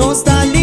nostalgia.